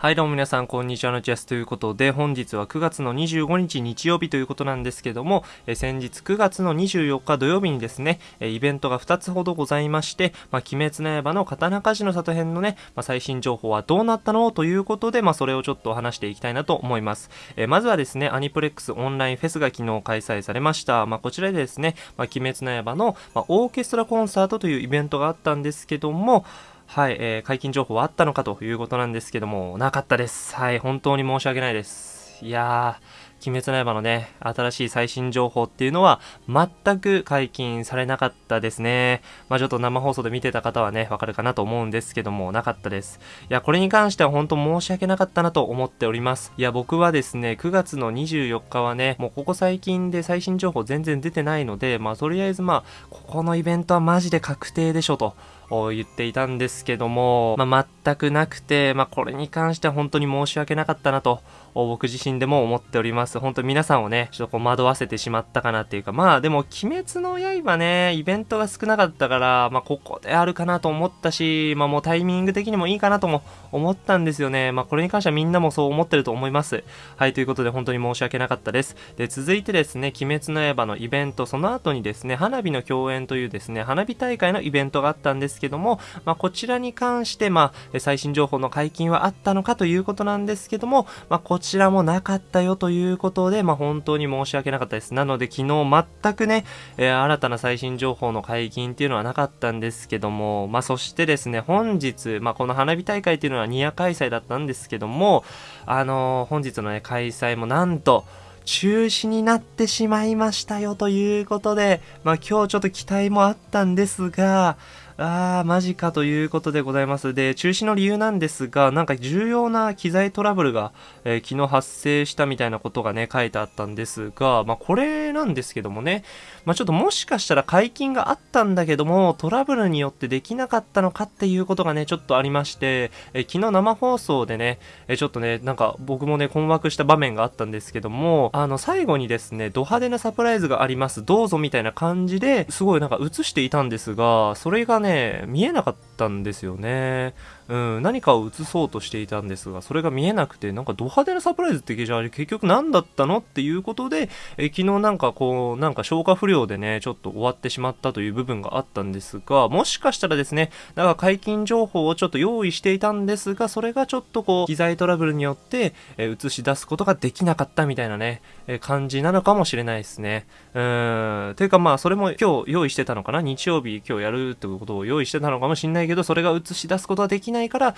はいどうも皆さんこんにちはのチェスということで本日は9月の25日日曜日ということなんですけどもえ先日9月の24日土曜日にですねえイベントが2つほどございましてまあ、鬼滅の刃の刀鍛冶の里編のね、まあ、最新情報はどうなったのということでまあ、それをちょっと話していきたいなと思います。えまずはですねアニプレックスオンラインフェスが昨日開催されました。まあ、こちらでですね、まあ、鬼滅の刃の、まオーケストラコンサートというイベントがあったんですけどもはい、えー、解禁情報はあったのかということなんですけども、なかったです。はい、本当に申し訳ないです。いやー、鬼滅の刃のね、新しい最新情報っていうのは全く解禁されなかったですね。まあちょっと生放送で見てた方はね、わかるかなと思うんですけども、なかったです。いや、これに関しては本当申し訳なかったなと思っております。いや、僕はですね、9月の24日はね、もうここ最近で最新情報全然出てないので、まあとりあえずまあ、ここのイベントはマジで確定でしょと。言っていたんですけども、まあ、全くなくて、まあ、これに関しては本当に申し訳なかったなと、僕自身でも思っております。本当皆さんをね、ちょっとこう惑わせてしまったかなっていうか、まあでも、鬼滅の刃ね、イベントが少なかったから、まあここであるかなと思ったし、まあもうタイミング的にもいいかなとも思ったんですよね。まあこれに関してはみんなもそう思ってると思います。はい、ということで本当に申し訳なかったです。で、続いてですね、鬼滅の刃のイベント、その後にですね、花火の共演というですね、花火大会のイベントがあったんですけども、まあこちらに関して、まあ最新情報の解禁はあったのかということなんですけども、まあこちらもなかったよということで、まあ本当に申し訳なかったです。なので昨日全くね、えー、新たな最新情報の解禁っていうのはなかったんですけども、まあそしてですね、本日、まあこの花火大会っていうのはニア開催だったんですけども、あのー、本日のね、開催もなんと、中止になってしまいましたよということで、まあ今日ちょっと期待もあったんですが、あー、マジかということでございます。で、中止の理由なんですが、なんか重要な機材トラブルが、えー、昨日発生したみたいなことがね、書いてあったんですが、まあ、これなんですけどもね、まあ、ちょっともしかしたら解禁があったんだけども、トラブルによってできなかったのかっていうことがね、ちょっとありまして、えー、昨日生放送でね、えー、ちょっとね、なんか僕もね、困惑した場面があったんですけども、あの、最後にですね、ド派手なサプライズがあります、どうぞみたいな感じですごいなんか映していたんですが、それがね、ね、見えなかったんですよね。うん、何かを映そうとしていたんですが、それが見えなくて、なんかド派手なサプライズってじゃあ結局何だったのっていうことで、え昨日なんかこう、なんか消化不良でね、ちょっと終わってしまったという部分があったんですが、もしかしたらですね、なんか解禁情報をちょっと用意していたんですが、それがちょっとこう、機材トラブルによって、え映し出すことができなかったみたいなね、え感じなのかもしれないですね。うーん、というかまあ、それも今日用意してたのかな？日曜日今日やるってことを用意してたのかもしれないけど、それが映し出すことはできないから、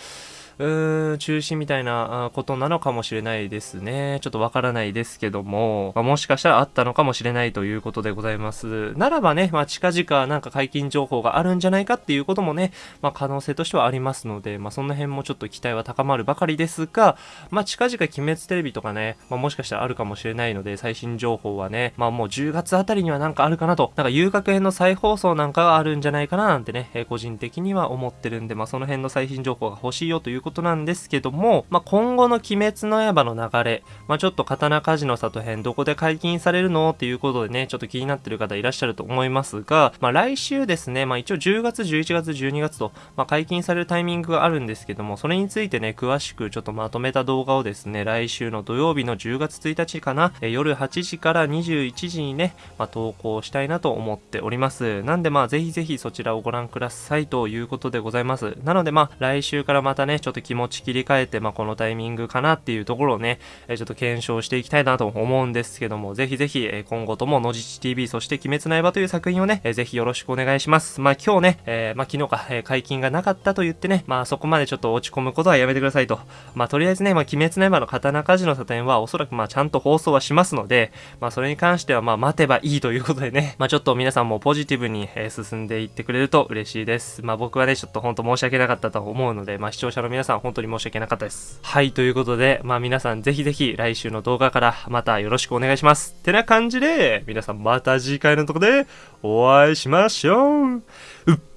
うーん、中止みたいなことなのかもしれないですね。ちょっとわからないですけども、まあ、もしかしたらあったのかもしれないということでございます。ならばね、まあ、近々なんか解禁情報があるんじゃないかっていうこともね、まあ、可能性としてはありますので、まあ、その辺もちょっと期待は高まるばかりですが、まあ、近々鬼滅テレビとかね、まあ、もしかしたらあるかもしれないので、最新情報はね、まあ、もう10月あたりにはなんかあるかなと、なんか遊楽編の再放送なんかがあるんじゃないかななんてね、えー、個人的には思思ってるんで、まあ、その辺の最新情報が欲しいよということなんですけども、まあ、今後の鬼滅の刃の流れ、まあ、ちょっと刀鍛冶の里編どこで解禁されるのっていうことでね、ちょっと気になってる方いらっしゃると思いますが、まあ、来週ですね、まあ、一応10月、11月、12月と、まあ、解禁されるタイミングがあるんですけども、それについてね、詳しくちょっとまとめた動画をですね、来週の土曜日の10月1日かな、え夜8時から21時にね、まあ、投稿したいなと思っております。なんでまあ、ぜひぜひそちらをご覧くださいということででございます。なのでまあ、来週からまたね、ちょっと気持ち切り替えて、まあ、このタイミングかなっていうところをね、えちょっと検証していきたいなと思うんですけども、ぜひぜひ、え今後とも、のじち TV、そして鬼滅の刃という作品をね、えぜひよろしくお願いします。まあ、今日ね、えー、まあ、昨日か、え解禁がなかったと言ってね、まあ、そこまでちょっと落ち込むことはやめてくださいと。まあ、とりあえずね、まあ、鬼滅の刃の刀鍛冶の里編は、おそらくまあ、ちゃんと放送はしますので、まあ、それに関しては、まあ、待てばいいということでね、まあ、ちょっと皆さんもポジティブに、え進んでいってくれると嬉しいです。まあ、僕はね、ちょっと本当申し訳なかったと思うので、まあ、視聴者の皆さん、本当に申し訳なかったです。はい、ということで、まあ、皆さんぜひぜひ来週の動画からまたよろしくお願いします。てな感じで、皆さんまた次回のとこでお会いしましょう。うっ